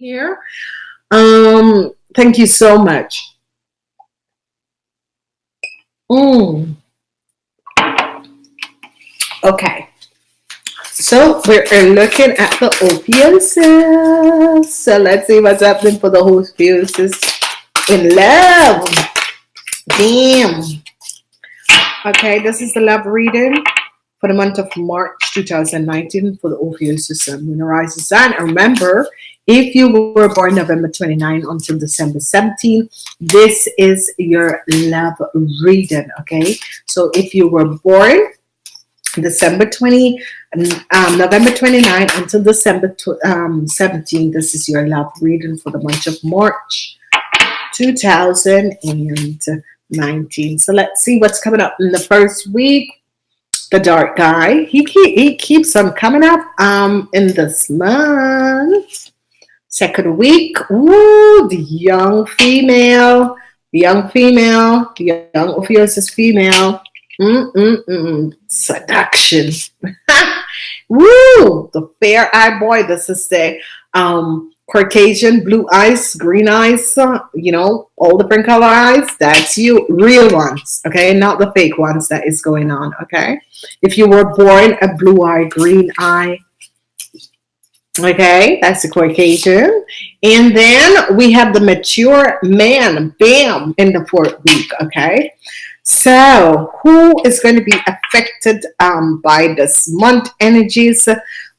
here. Um, thank you so much. Mm. Okay. So we're looking at the opioids. So let's see what's happening for the opioids in love. Damn. Okay, this is the love reading for the month of March 2019 for the Ophiuchus system. When rising sign, remember, if you were born November 29 until December 17, this is your love reading, okay? So if you were born December 20, um, November 29 until December um, 17, this is your love reading for the month of March 2019. So let's see what's coming up in the first week the dark guy he keep, he keeps on coming up um in this month second week Ooh, the young female the young female the young Ophiuchus female mm -mm -mm. seduction Woo! the fair eye boy this is the um Caucasian, blue eyes, green eyes, uh, you know, all different color eyes, that's you, real ones, okay? Not the fake ones that is going on, okay? If you were born a blue eye, green eye, okay, that's the Caucasian. And then we have the mature man, bam, in the fourth week, okay? So who is going to be affected um, by this month energies?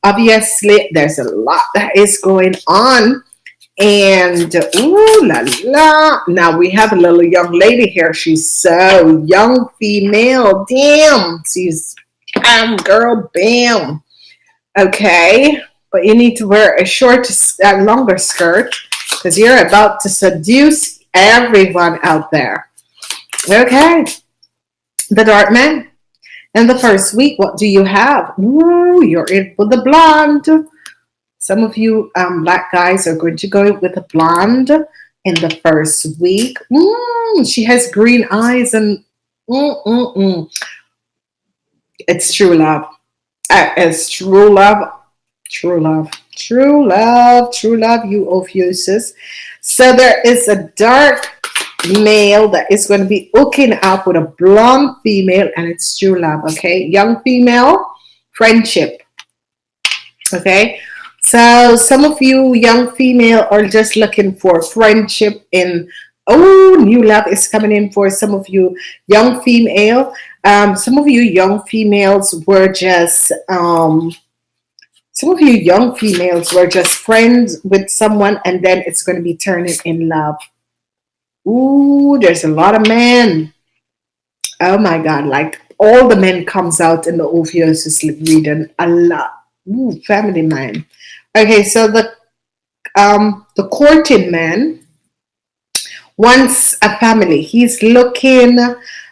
obviously there's a lot that is going on and ooh la la now we have a little young lady here she's so young female damn she's bam girl bam okay but you need to wear a short a longer skirt because you're about to seduce everyone out there okay the dark man in the first week, what do you have? Ooh, you're in with the blonde. Some of you um, black guys are going to go with a blonde in the first week. Mm, she has green eyes and mm, mm, mm. it's true love. Uh, it's true love. True love. True love. True love, you Ophiuchus. So there is a dark male that is going to be hooking up with a blonde female and it's true love okay young female friendship okay so some of you young female are just looking for friendship in oh new love is coming in for some of you young female um, some of you young females were just um, some of you young females were just friends with someone and then it's going to be turning in love Ooh, there's a lot of men. Oh my God, like all the men comes out in the Ophiuchus reading a lot. Ooh, family man. Okay, so the um the courting man wants a family. He's looking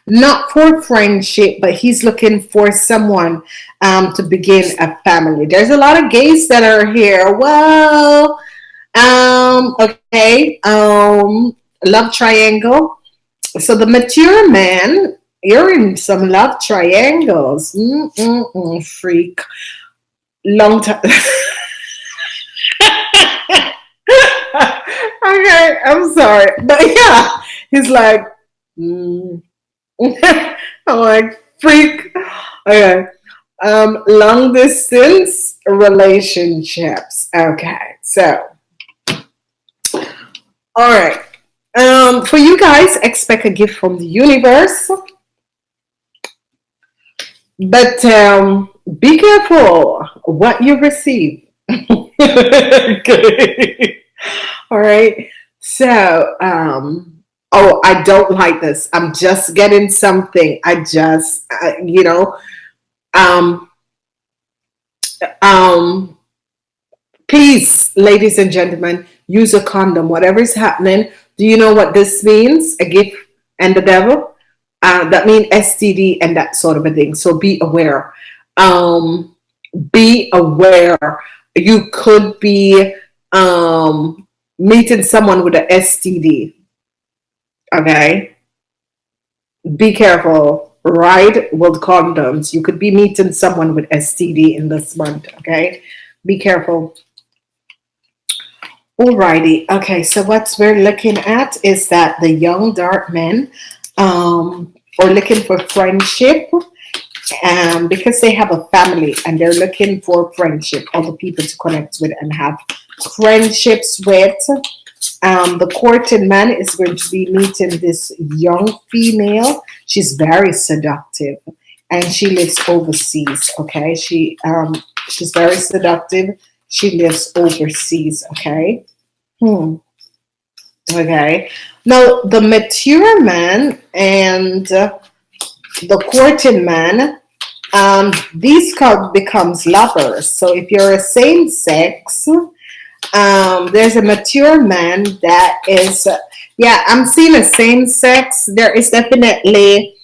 not for friendship, but he's looking for someone um, to begin a family. There's a lot of gays that are here. Well, um, okay, um, love triangle. So the mature man, you're in some love triangles. Mm -mm -mm, freak. Long time. okay, I'm sorry. But yeah, he's like, mm. I'm like, freak. Okay. Um, long distance relationships. Okay, so, all right um, for you guys expect a gift from the universe but um, be careful what you receive okay. all right so um, oh I don't like this I'm just getting something I just uh, you know um, um, please ladies and gentlemen use a condom whatever is happening do you know what this means? A gift and the devil? Uh, that means STD and that sort of a thing. So be aware. Um, be aware. You could be um, meeting someone with an STD. Okay. Be careful. Ride with condoms. You could be meeting someone with STD in this month. Okay. Be careful. Alrighty. Okay. So what we're looking at is that the young dark men um, are looking for friendship um, because they have a family and they're looking for friendship, other people to connect with and have friendships with. Um, the courted man is going to be meeting this young female. She's very seductive and she lives overseas. Okay, she um, she's very seductive. She lives overseas. Okay. Hmm. Okay. Now the mature man and uh, the courting man, um, these couple becomes lovers. So if you're a same sex, um, there's a mature man that is, uh, yeah, I'm seeing a same sex. There is definitely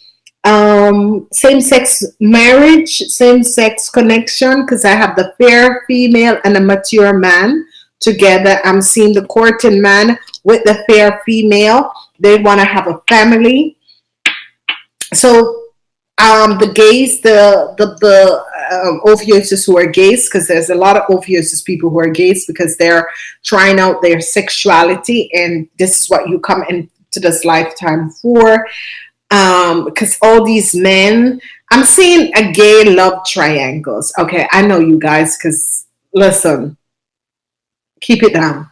um, same sex marriage, same sex connection, because I have the fair female and a mature man together. I'm seeing the courting man with the fair female. They want to have a family. So um, the gays, the the the um, who are gays, because there's a lot of Ophiuchus people who are gays because they're trying out their sexuality, and this is what you come into this lifetime for. Um, because all these men, I'm seeing a gay love triangles. Okay, I know you guys, because listen, keep it down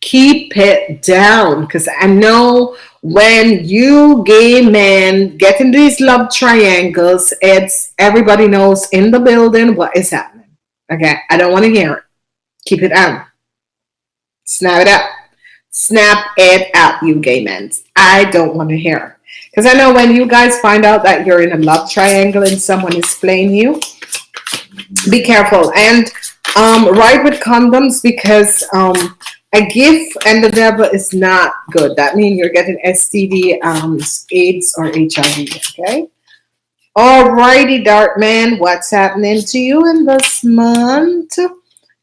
keep it down because I know when you gay men get in these love triangles, it's everybody knows in the building what is happening. Okay, I don't want to hear it. Keep it down. Snap it up. Snap it up, you gay men. I don't want to hear it. Because I know when you guys find out that you're in a love triangle and someone is playing you, be careful and um, ride with condoms because um, a gift and the devil is not good. That means you're getting STD, um, AIDS, or HIV. Okay. Alrighty, Dark Man, what's happening to you in this month?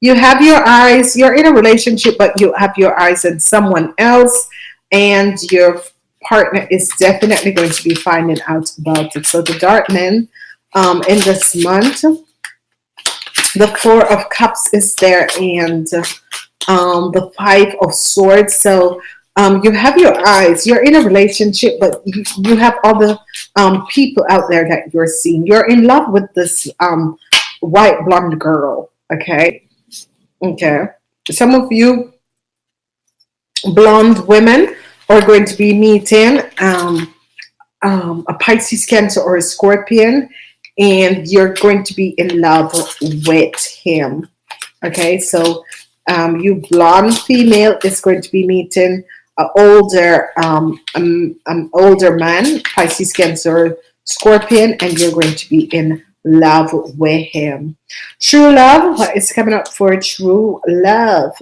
You have your eyes, you're in a relationship, but you have your eyes on someone else, and your partner is definitely going to be finding out about it. So, the Dark Man um, in this month, the Four of Cups is there, and um, the five of swords. So um, you have your eyes. You're in a relationship but you, you have other um, people out there that you're seeing. You're in love with this um, white blonde girl okay? Okay. Some of you blonde women are going to be meeting um, um, a Pisces cancer or a scorpion and you're going to be in love with him okay? So um, you blonde female is going to be meeting an older um, um, um, older man Pisces Cancer Scorpion and you're going to be in love with him. True love what is coming up for true love.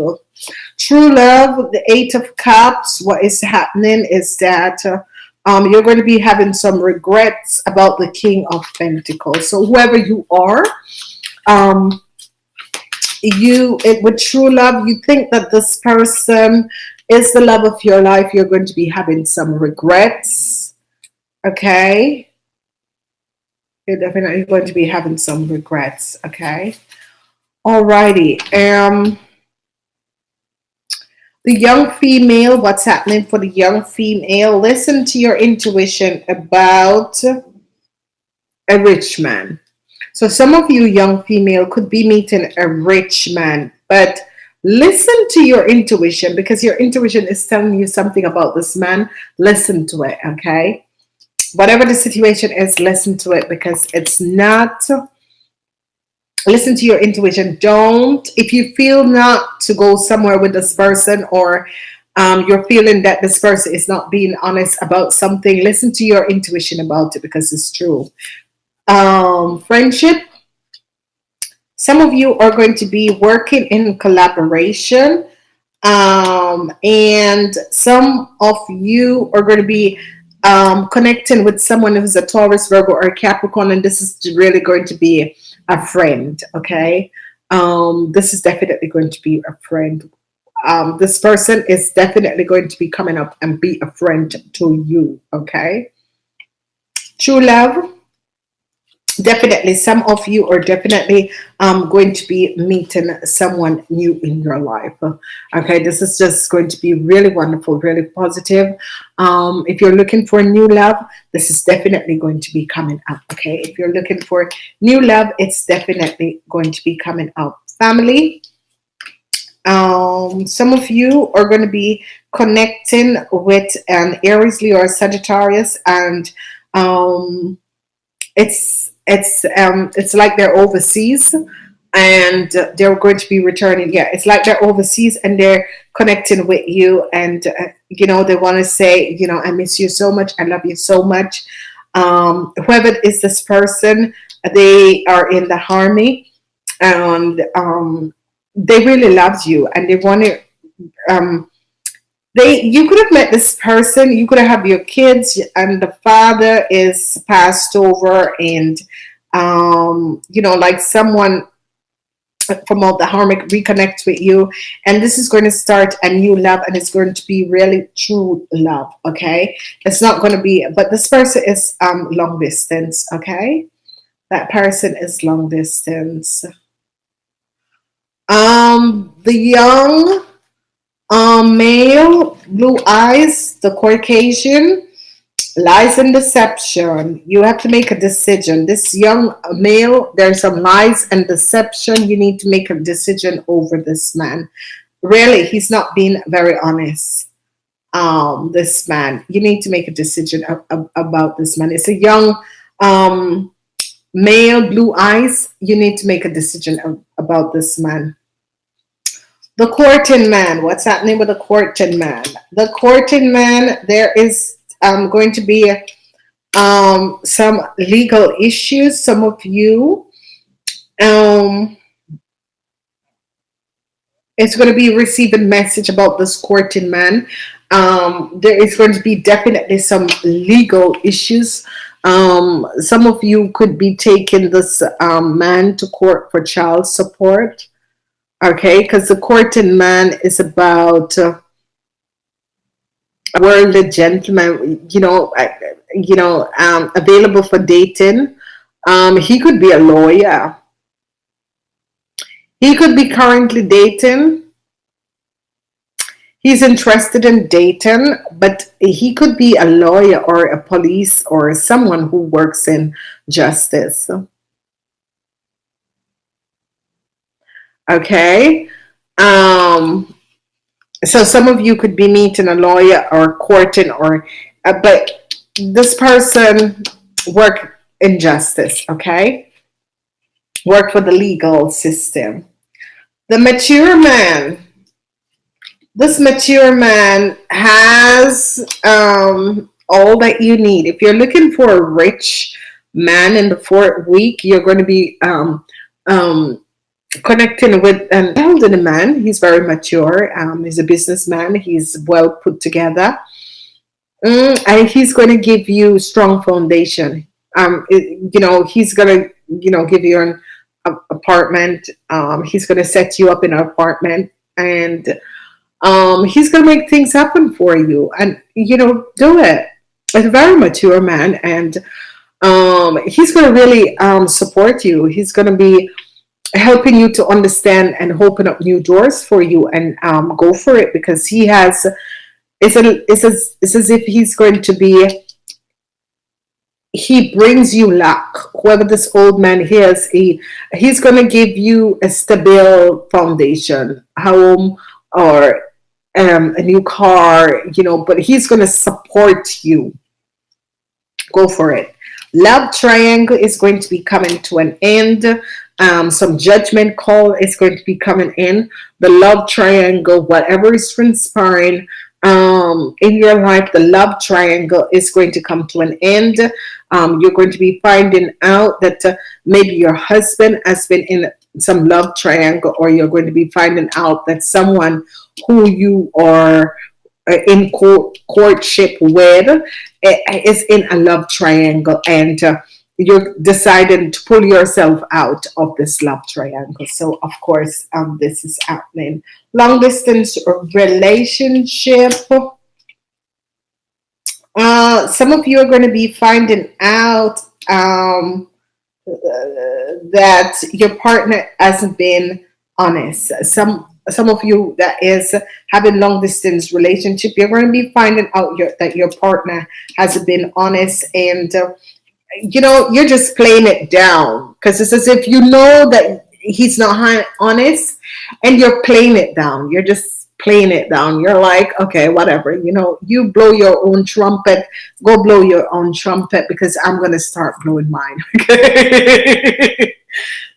True love the eight of cups what is happening is that uh, um, you're going to be having some regrets about the king of pentacles. So whoever you are um, you it with true love you think that this person is the love of your life you're going to be having some regrets okay? You're definitely going to be having some regrets okay? Alrighty um the young female what's happening for the young female? Listen to your intuition about a rich man so some of you young female could be meeting a rich man, but listen to your intuition because your intuition is telling you something about this man. Listen to it, okay? Whatever the situation is, listen to it because it's not listen to your intuition don't if you feel not to go somewhere with this person or um, you're feeling that this person is not being honest about something listen to your intuition about it because it's true um, friendship. Some of you are going to be working in collaboration. Um, and some of you are going to be um, connecting with someone who's a Taurus, Virgo, or Capricorn, and this is really going to be a friend, okay? Um, this is definitely going to be a friend. Um, this person is definitely going to be coming up and be a friend to you, okay? True love definitely some of you are definitely um, going to be meeting someone new in your life. Okay this is just going to be really wonderful really positive. Um, if you're looking for new love this is definitely going to be coming up okay? If you're looking for new love it's definitely going to be coming up. Family um, some of you are going to be connecting with an Aries Leo or Sagittarius and um, it's it's um it's like they're overseas and they're going to be returning. Yeah it's like they're overseas and they're connecting with you and uh, you know they want to say you know I miss you so much. I love you so much. Um whoever is this person they are in the army and um they really loved you and they want to um they you could have met this person you could have your kids and the father is passed over and um you know like someone from all the harmonic reconnect with you. And this is going to start a new love and it's going to be really true love okay? It's not going to be but this person is um long distance okay? That person is long distance. Um the young um, male, blue eyes, the Caucasian, lies and deception. You have to make a decision. This young male, there's some lies and deception. You need to make a decision over this man. Really, he's not being very honest. Um, this man, you need to make a decision about this man. It's a young um, male, blue eyes. You need to make a decision about this man. The courting man. What's happening with the courting man? The courting man, there is um, going to be um, some legal issues. Some of you, um, it's going to be receiving message about this courting man. Um, there is going to be definitely some legal issues. Um, some of you could be taking this um, man to court for child support okay because the court courting man is about uh, worldly gentleman you know you know um, available for dating. Um, he could be a lawyer. He could be currently dating. He's interested in dating but he could be a lawyer or a police or someone who works in justice okay um so some of you could be meeting a lawyer or courting or uh, but this person work in justice okay? Work for the legal system. The mature man this mature man has um, all that you need. If you're looking for a rich man in the fourth week you're going to be um, um, connecting with an elderly man. He's very mature. Um, he's a businessman. He's well put together. Mm, and he's going to give you strong foundation. Um, it, you know, he's going to, you know, give you an a, apartment. Um, he's going to set you up in an apartment and um, he's going to make things happen for you and, you know, do it. He's a very mature man and um, he's going to really um, support you. He's going to be helping you to understand and open up new doors for you and um, go for it because he has it's, a, it's, as, it's as if he's going to be he brings you luck. Whoever this old man is he he's going to give you a stable foundation home or um, a new car you know but he's going to support you. Go for it. Love triangle is going to be coming to an end um, some judgment call is going to be coming in. The love triangle whatever is transpiring um, in your life the love triangle is going to come to an end. Um, you're going to be finding out that uh, maybe your husband has been in some love triangle or you're going to be finding out that someone who you are uh, in court, courtship with eh, is in a love triangle. And uh, you're deciding to pull yourself out of this love triangle. So of course, um, this is happening. Long distance relationship. Uh, some of you are going to be finding out um, that your partner hasn't been honest. Some some of you that is having long distance relationship, you're going to be finding out your, that your partner has been honest and uh, you know you're just playing it down because it's as if you know that he's not honest and you're playing it down. You're just playing it down. You're like, okay, whatever. You know, you blow your own trumpet. Go blow your own trumpet because I'm going to start blowing mine.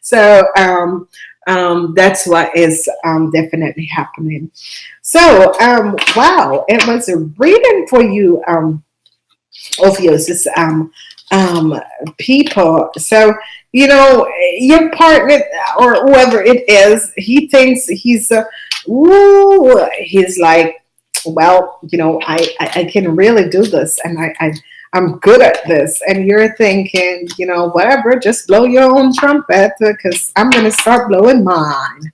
So um, um, that's what is um, definitely happening. So, um, wow, it was a reading for you, um, Ophiuchus, um, um, people. So, you know, your partner or whoever it is, he thinks he's, uh, ooh, he's like, well, you know, I, I, I can really do this and I, I I'm good at this. And you're thinking, you know, whatever, just blow your own trumpet because I'm going to start blowing mine.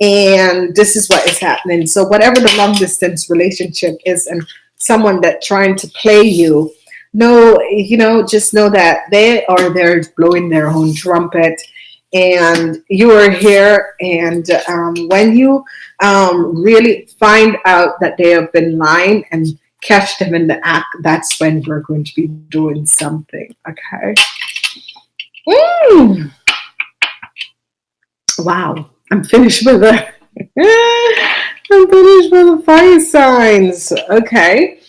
And this is what is happening. So whatever the long distance relationship is and someone that trying to play you, no, you know, just know that they are there blowing their own trumpet and you are here and um, when you um, really find out that they have been lying and catch them in the act, that's when we're going to be doing something, okay? Mm. Wow, I'm finished with the I'm finished with the fire signs. Okay.